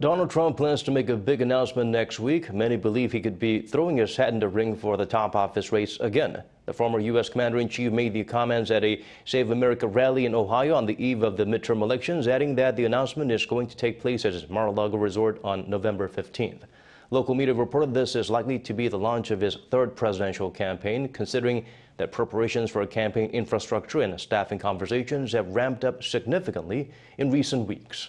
Donald Trump plans to make a big announcement next week. Many believe he could be throwing his hat in the ring for the top office race again. The former U.S. Commander-in-Chief made the comments at a Save America rally in Ohio on the eve of the midterm elections, adding that the announcement is going to take place at his Mar-a-Lago resort on November 15th. Local media reported this is likely to be the launch of his third presidential campaign, considering that preparations for a campaign infrastructure and staffing conversations have ramped up significantly in recent weeks.